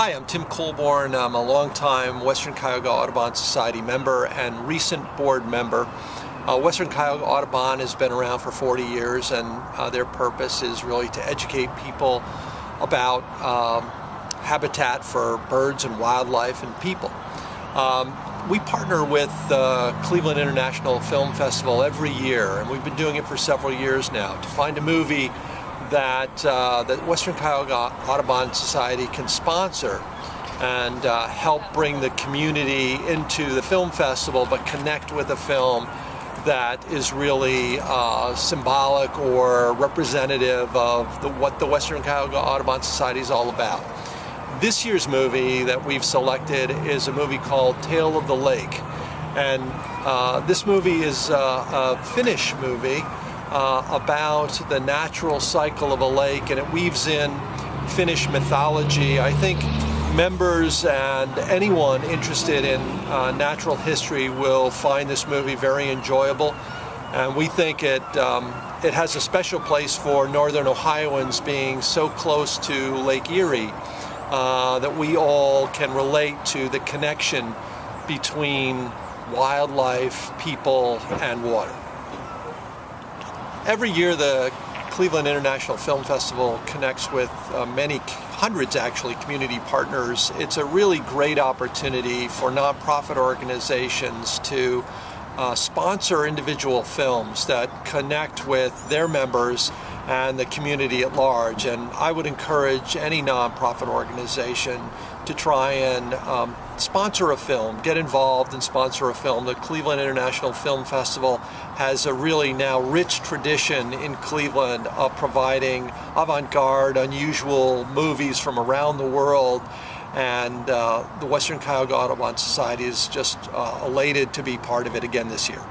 Hi, I'm Tim Colborn. I'm a longtime Western Cuyahoga Audubon Society member and recent board member. Uh, Western Cuyahoga Audubon has been around for 40 years and uh, their purpose is really to educate people about um, habitat for birds and wildlife and people. Um, we partner with the Cleveland International Film Festival every year and we've been doing it for several years now to find a movie that uh, the Western Cuyahoga Audubon Society can sponsor and uh, help bring the community into the film festival but connect with a film that is really uh, symbolic or representative of the, what the Western Cuyahoga Audubon Society is all about. This year's movie that we've selected is a movie called Tale of the Lake and uh, this movie is a Finnish movie uh, about the natural cycle of a lake and it weaves in Finnish mythology. I think members and anyone interested in uh, natural history will find this movie very enjoyable and we think it um, it has a special place for northern Ohioans being so close to Lake Erie uh, that we all can relate to the connection between wildlife, people, and water. Every year the Cleveland International Film Festival connects with uh, many hundreds actually community partners. It's a really great opportunity for nonprofit organizations to uh, sponsor individual films that connect with their members and the community at large. And I would encourage any nonprofit organization to try and um, sponsor a film, get involved and sponsor a film. The Cleveland International Film Festival has a really now rich tradition in Cleveland of providing avant-garde, unusual movies from around the world and uh, the Western Cuyahoga Audubon Society is just uh, elated to be part of it again this year.